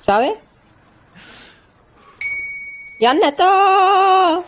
¿sabes? ¡Ya neto!